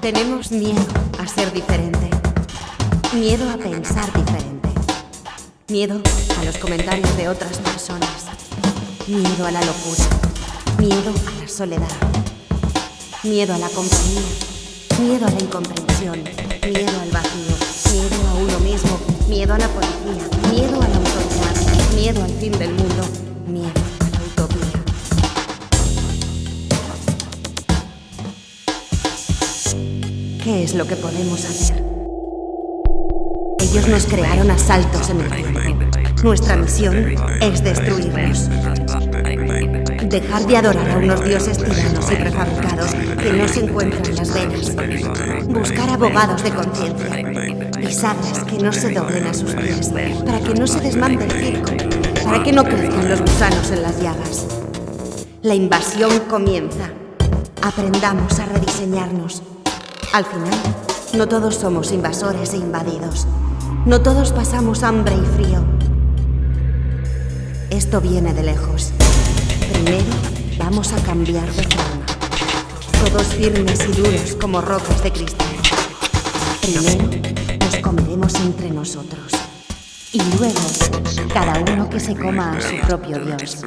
Tenemos miedo a ser diferente. Miedo a pensar diferente. Miedo a los comentarios de otras personas. Miedo a la locura. Miedo a la soledad. Miedo a la compañía. Miedo a la incomprensión. Miedo al vacío. Miedo a uno mismo. Miedo a la policía. Del mundo. Miedo a la utopía. ¿Qué es lo que podemos hacer? Ellos nos crearon a saltos en el tiempo. Nuestra misión es destruirlos. Dejar de adorar a unos dioses tiranos y prefabricados que no se encuentran en las venas. Buscar abogados de conciencia. Pisarlas que no se doblen a sus pies, para que no se desmante el circo, para que no crezcan los gusanos en las llagas. La invasión comienza. Aprendamos a rediseñarnos. Al final, no todos somos invasores e invadidos. No todos pasamos hambre y frío. Esto viene de lejos. Vamos a cambiar de forma. Todos firmes y duros como rocas de cristal. Primero nos comeremos entre nosotros. Y luego, cada uno que se coma a su propio Dios.